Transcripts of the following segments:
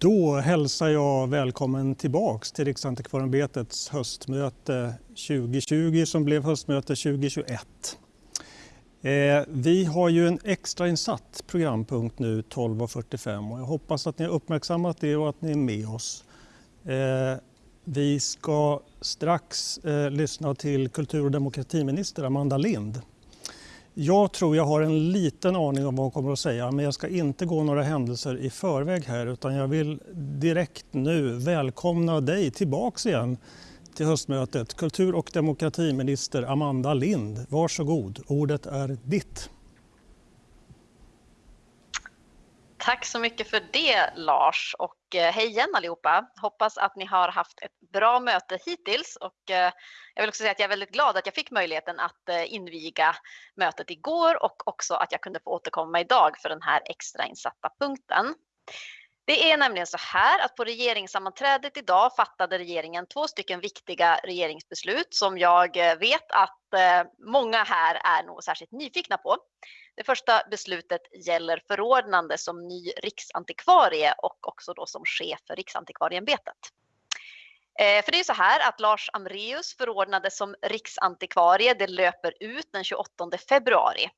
Då hälsar jag välkommen tillbaks till Riksantikvarieämbetets höstmöte 2020 som blev höstmöte 2021. Eh, vi har ju en extrainsatt programpunkt nu 12.45 och jag hoppas att ni har uppmärksammat det och att ni är med oss. Eh, vi ska strax eh, lyssna till kultur och demokratiminister Amanda Lind jag tror jag har en liten aning om vad hon kommer att säga men jag ska inte gå några händelser i förväg här utan jag vill direkt nu välkomna dig tillbaks igen till höstmötet. Kultur och demokratiminister Amanda Lind, varsågod, ordet är ditt. Tack så mycket för det Lars och eh, hej igen allihopa. Hoppas att ni har haft ett bra möte hittills och eh, jag vill också säga att jag är väldigt glad att jag fick möjligheten att eh, inviga mötet igår och också att jag kunde få återkomma idag för den här extrainsatta punkten. Det är nämligen så här att på regeringssammanträdet idag fattade regeringen två stycken viktiga regeringsbeslut som jag eh, vet att eh, många här är nog särskilt nyfikna på. Det första beslutet gäller förordnande som ny riksantikvarie och också då som chef för Riksantikvarieämbetet. Eh, för det är så här att Lars Amreus förordnades som riksantikvarie. Det löper ut den 28 februari.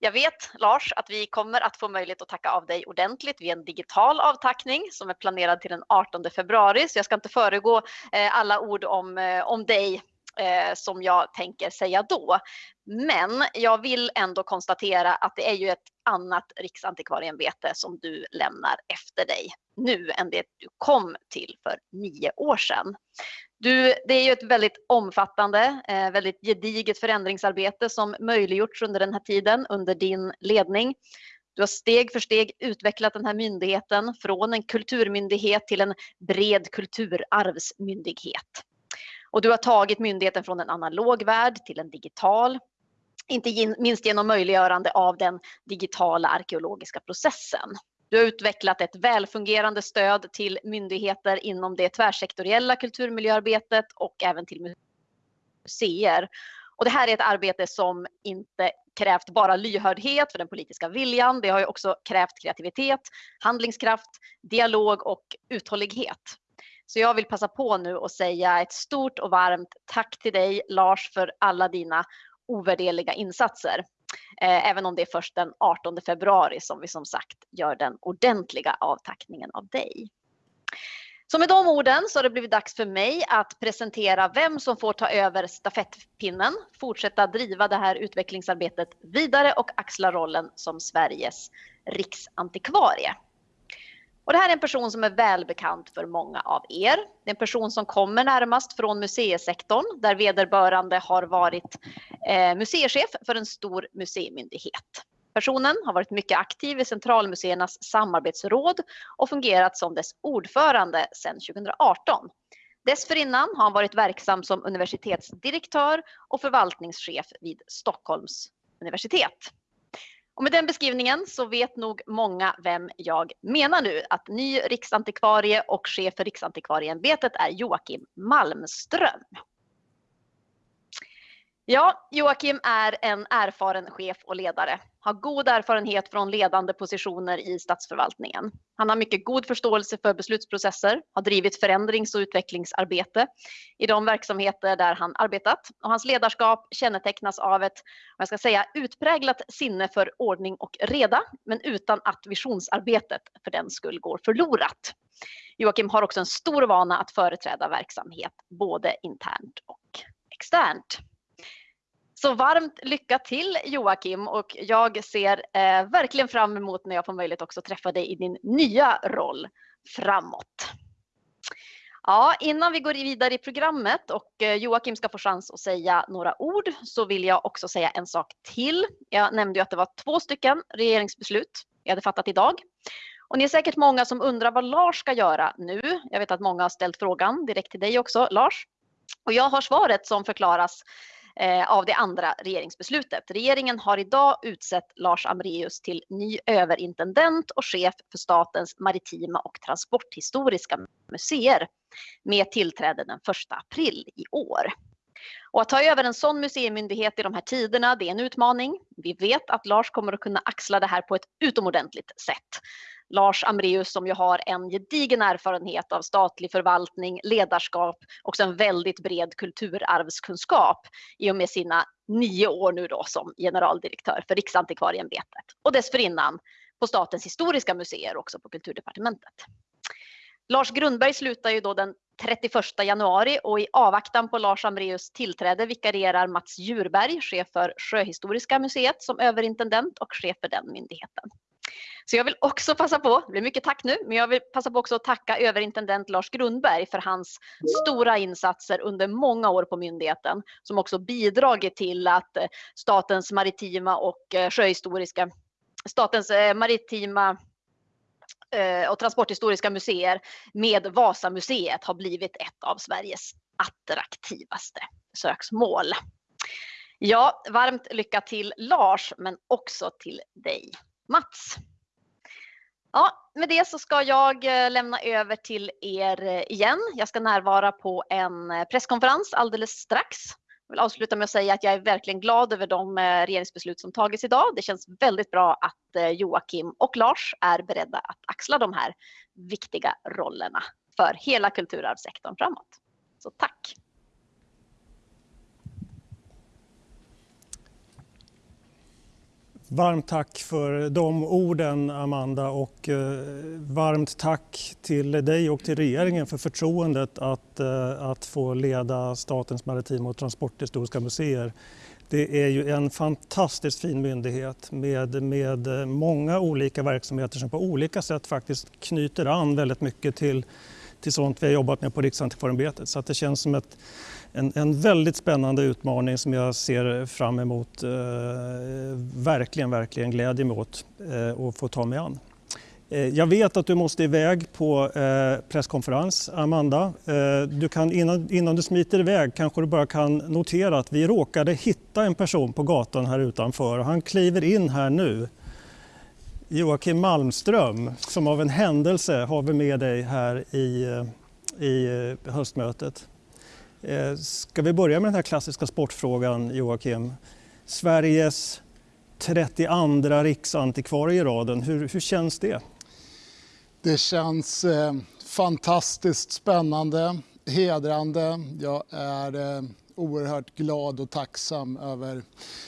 Jag vet Lars att vi kommer att få möjlighet att tacka av dig ordentligt vid en digital avtackning som är planerad till den 18 februari. Så jag ska inte föregå eh, alla ord om, eh, om dig eh, som jag tänker säga då. Men jag vill ändå konstatera att det är ju ett annat riksantikvarieämbete som du lämnar efter dig nu än det du kom till för nio år sedan. Du, det är ju ett väldigt omfattande, eh, väldigt gediget förändringsarbete som möjliggjorts under den här tiden under din ledning. Du har steg för steg utvecklat den här myndigheten från en kulturmyndighet till en bred kulturarvsmyndighet. Och du har tagit myndigheten från en analog värld till en digital. Inte minst genom möjliggörande av den digitala arkeologiska processen. Du har utvecklat ett välfungerande stöd till myndigheter inom det tvärsektoriella kulturmiljöarbetet och även till museer. Och det här är ett arbete som inte krävt bara lyhördhet för den politiska viljan. Det har ju också krävt kreativitet, handlingskraft, dialog och uthållighet. Så jag vill passa på nu och säga ett stort och varmt tack till dig Lars för alla dina ovärderliga insatser. Eh, även om det är först den 18 februari som vi som sagt gör den ordentliga avtackningen av dig. Så med de orden så har det blivit dags för mig att presentera vem som får ta över stafettpinnen, fortsätta driva det här utvecklingsarbetet vidare och axla rollen som Sveriges riksantikvarie. Och det här är en person som är välbekant för många av er. Det är en person som kommer närmast från museisektorn där vederbörande har varit eh, museichef för en stor museimyndighet. Personen har varit mycket aktiv i Centralmuseernas samarbetsråd och fungerat som dess ordförande sedan 2018. Dessförinnan har han varit verksam som universitetsdirektör och förvaltningschef vid Stockholms universitet. Och med den beskrivningen så vet nog många vem jag menar nu. Att ny riksantikvarie och chef för Riksantikvarieämbetet är Joakim Malmström. Ja, Joakim är en erfaren chef och ledare. Har god erfarenhet från ledande positioner i statsförvaltningen. Han har mycket god förståelse för beslutsprocesser, har drivit förändrings och utvecklingsarbete i de verksamheter där han arbetat. Och hans ledarskap kännetecknas av ett, jag ska säga, utpräglat sinne för ordning och reda, men utan att visionsarbetet för den skull går förlorat. Joakim har också en stor vana att företräda verksamhet, både internt och externt. Så varmt lycka till Joakim och jag ser eh, verkligen fram emot när jag får möjlighet också träffa dig i din nya roll framåt. Ja, innan vi går vidare i programmet och eh, Joakim ska få chans att säga några ord så vill jag också säga en sak till. Jag nämnde ju att det var två stycken regeringsbeslut jag hade fattat idag. Och ni är säkert många som undrar vad Lars ska göra nu. Jag vet att många har ställt frågan direkt till dig också, Lars. Och jag har svaret som förklaras Eh, av det andra regeringsbeslutet. Regeringen har idag utsett Lars Amreus till ny överintendent och chef för Statens maritima och transporthistoriska museer med tillträde den 1 april i år. Och att ta över en sån museimyndighet i de här tiderna, det är en utmaning. Vi vet att Lars kommer att kunna axla det här på ett utomordentligt sätt. Lars Amreus som ju har en gedigen erfarenhet av statlig förvaltning, ledarskap och en väldigt bred kulturarvskunskap i och med sina nio år nu då som generaldirektör för Riksantikvarieämbetet och dessförinnan på Statens historiska museer också på Kulturdepartementet. Lars Grundberg slutar ju då den 31 januari och i avvaktan på Lars Amreus tillträde vikarierar Mats Djurberg, chef för Sjöhistoriska museet som överintendent och chef för den myndigheten. Så jag vill också passa på, det blir mycket tack nu, men jag vill passa på också att tacka överintendent Lars Grundberg för hans stora insatser under många år på myndigheten som också bidragit till att eh, Statens maritima och eh, sjöhistoriska Statens eh, maritima och transporthistoriska museer med Vasamuseet har blivit ett av Sveriges attraktivaste besöksmål. Ja, varmt lycka till Lars, men också till dig Mats. Ja, med det så ska jag eh, lämna över till er eh, igen. Jag ska närvara på en eh, presskonferens alldeles strax. Jag vill avsluta med att säga att jag är verkligen glad över de regeringsbeslut som tagits idag. Det känns väldigt bra att Joakim och Lars är beredda att axla de här viktiga rollerna för hela kulturarvssektorn framåt. Så tack! Varmt tack för de orden Amanda och eh, varmt tack till dig och till regeringen för förtroendet att, eh, att få leda Statens maritima och transporthistoriska museer. Det är ju en fantastiskt fin myndighet med, med många olika verksamheter som på olika sätt faktiskt knyter an väldigt mycket till, till sånt vi har jobbat med på Riksantikvarieämbetet. Så att det känns som ett en, en väldigt spännande utmaning som jag ser fram emot, eh, verkligen, verkligen glädjer mig åt eh, att få ta mig an. Eh, jag vet att du måste iväg på eh, presskonferens, Amanda. Eh, du kan, innan, innan du smiter iväg kanske du bara kan notera att vi råkade hitta en person på gatan här utanför. Han kliver in här nu. Joakim Malmström, som av en händelse har vi med dig här i, eh, i eh, höstmötet. Eh, ska vi börja med den här klassiska sportfrågan, Joakim? Sveriges 32 riksantikvarie i raden. Hur, hur känns det? Det känns eh, fantastiskt spännande, hedrande. Jag är eh, oerhört glad och tacksam över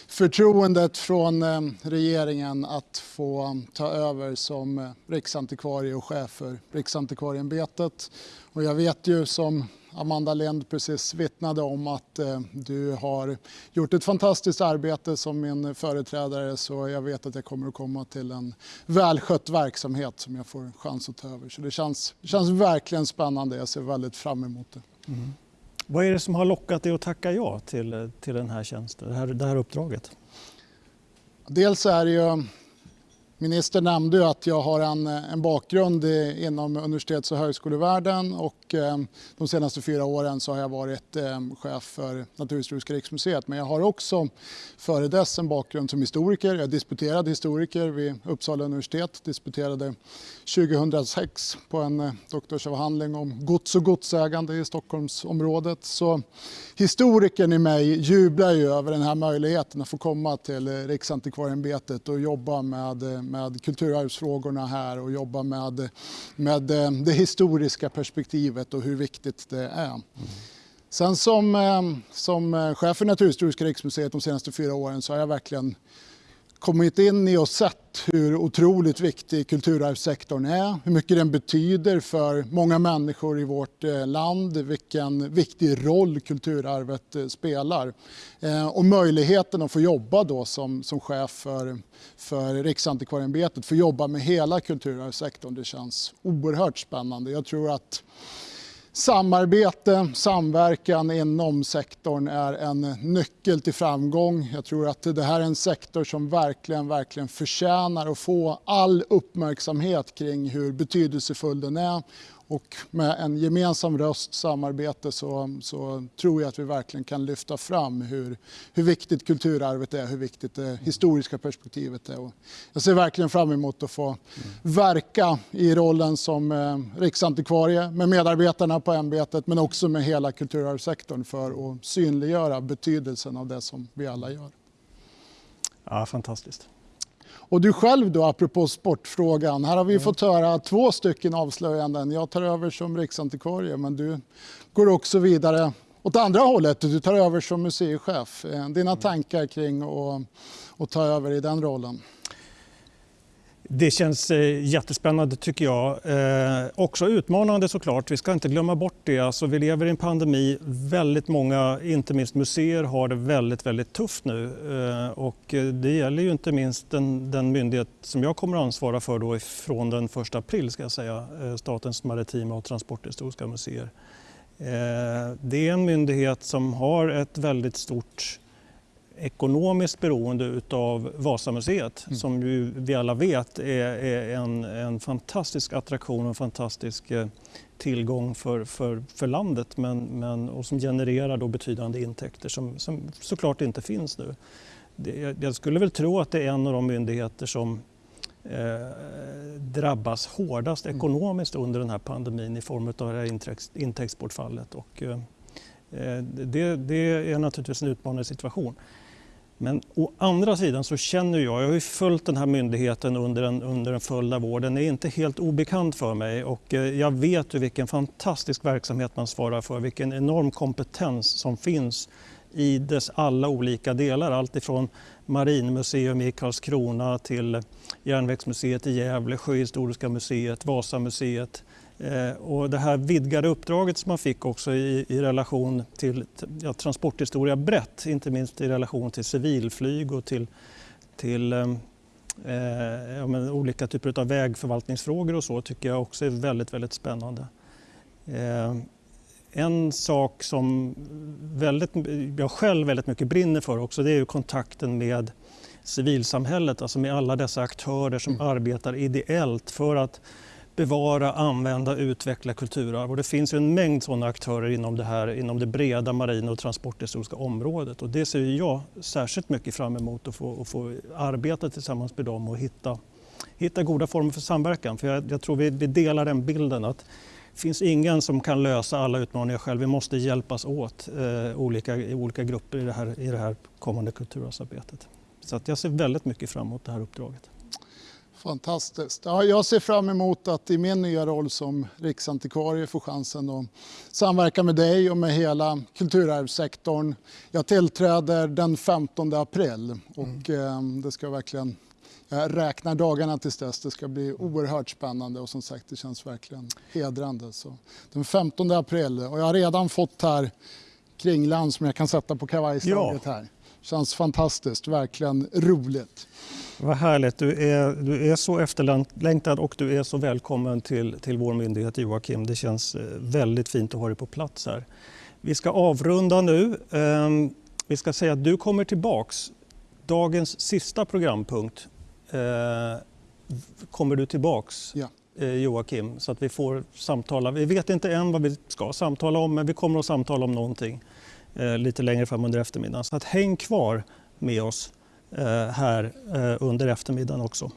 förtroendet från eh, regeringen att få eh, ta över som eh, riksantikvarie och chef för Riksantikvarieämbetet. Och jag vet ju som Amanda Lind precis vittnade om att eh, du har gjort ett fantastiskt arbete som min företrädare så jag vet att jag kommer att komma till en välskött verksamhet som jag får chans att ta över. Så det känns, det känns verkligen spännande. Jag ser väldigt fram emot det. Mm. Vad är det som har lockat dig att tacka ja till, till den här tjänsten, det här, det här uppdraget? Dels är det ju Ministern nämnde ju att jag har en, en bakgrund i, inom universitets och högskolevärlden och eh, de senaste fyra åren så har jag varit eh, chef för Naturhistoriska riksmuseet. Men jag har också före dess en bakgrund som historiker. Jag disputerade historiker vid Uppsala universitet. Disputerade 2006 på en eh, doktorsavhandling om gods och godsägande i Stockholmsområdet. Så historikern i mig jublar ju över den här möjligheten att få komma till eh, Riksantikvarieämbetet och jobba med eh, med kulturarvsfrågorna här och jobba med, med eh, det historiska perspektivet och hur viktigt det är. Mm. Sen som, eh, som eh, chef för Naturhistoriska riksmuseet de senaste fyra åren så har jag verkligen kommit in i och sett hur otroligt viktig kulturarvssektorn är, hur mycket den betyder för många människor i vårt eh, land, vilken viktig roll kulturarvet eh, spelar. Eh, och möjligheten att få jobba då som, som chef för, för Riksantikvarieämbetet, få jobba med hela kulturarvssektorn, det känns oerhört spännande. Jag tror att Samarbete, samverkan inom sektorn är en nyckel till framgång. Jag tror att det här är en sektor som verkligen, verkligen förtjänar att få all uppmärksamhet kring hur betydelsefull den är och med en gemensam röst, samarbete, så, så, tror jag att vi verkligen kan lyfta fram hur, hur viktigt kulturarvet är, hur viktigt det historiska perspektivet är. Och jag ser verkligen fram emot att få verka i rollen som eh, riksantikvarie med medarbetarna på ämbetet men också med hela kulturarvssektorn för att synliggöra betydelsen av det som vi alla gör. Ja, fantastiskt. Och du själv då, apropå sportfrågan. Här har vi fått höra två stycken avslöjanden. Jag tar över som riksantikvarie men du går också vidare åt andra hållet. Du tar över som museichef. Eh, dina tankar kring att, att ta över i den rollen? Det känns eh, jättespännande tycker jag. Eh, också utmanande såklart. Vi ska inte glömma bort det. Alltså, vi lever i en pandemi. Väldigt många, inte minst museer, har det väldigt, väldigt tufft nu. Eh, och eh, det gäller ju inte minst den, den myndighet som jag kommer att ansvara för då från den 1 april, ska jag säga, eh, Statens maritima och transporthistoriska museer. Eh, det är en myndighet som har ett väldigt stort ekonomiskt beroende av Vasamuseet mm. som ju vi alla vet är, är en, en, fantastisk attraktion och en fantastisk eh, tillgång för, för, för landet men, men, och som genererar då betydande intäkter som, som såklart inte finns nu. Det, jag skulle väl tro att det är en av de myndigheter som eh, drabbas hårdast mm. ekonomiskt under den här pandemin i form av det här intäkts, intäktsbortfallet. Och, eh, eh det, det, är naturligtvis en utmanande situation. Men å andra sidan så känner jag, jag har ju följt den här myndigheten under en, under en följd av år, den är inte helt obekant för mig och eh, jag vet ju vilken fantastisk verksamhet man svarar för, vilken enorm kompetens som finns i dess alla olika delar. Allt ifrån Marinmuseum i Karlskrona till Järnvägsmuseet i Gävle, Sjöhistoriska museet, Vasamuseet, och det här vidgade uppdraget som man fick också i, i relation till ja, transporthistoria brett, inte minst i relation till civilflyg och till, till eh, eh ja, olika typer av vägförvaltningsfrågor och så tycker jag också är väldigt, väldigt spännande. Eh, en sak som väldigt, jag själv väldigt mycket brinner för också det är kontakten med civilsamhället, alltså med alla dessa aktörer som mm. arbetar ideellt för att bevara, använda, utveckla kulturarv. Och det finns en mängd sådana aktörer inom det, här, inom det breda marina och transporthistoriska området. Och det ser jag särskilt mycket fram emot att få, att få arbeta tillsammans med dem och hitta, hitta goda former för samverkan. För jag, jag tror vi, vi delar den bilden att det finns ingen som kan lösa alla utmaningar själv. Vi måste hjälpas åt, eh, olika, olika grupper i det här, i det här kommande kulturarvsarbetet. Så att jag ser väldigt mycket fram emot det här uppdraget. Fantastiskt. Ja, jag ser fram emot att i min nya roll som riksantikvarie få chansen att samverka med dig och med hela kulturarvssektorn. Jag tillträder den 15 april och mm. eh, det ska verkligen jag räknar dagarna tills dess. Det ska bli oerhört spännande och som sagt det känns verkligen hedrande. Så den 15 april och jag har redan fått här kringland som jag kan sätta på kavajslaget ja. här. Känns fantastiskt, verkligen roligt. Vad härligt. Du är, du är så efterlängtad och du är så välkommen till, till vår myndighet Joakim. Det känns eh, väldigt fint att ha dig på plats här. Vi ska avrunda nu. Ehm, vi ska säga att du kommer tillbaks. Dagens sista programpunkt eh, kommer du tillbaks. Ja. Eh, Joakim, så att vi får samtala. Vi vet inte än vad vi ska samtala om, men vi kommer att samtala om någonting Eh, lite längre fram under eftermiddagen. Så att häng kvar med oss eh, här eh, under eftermiddagen också.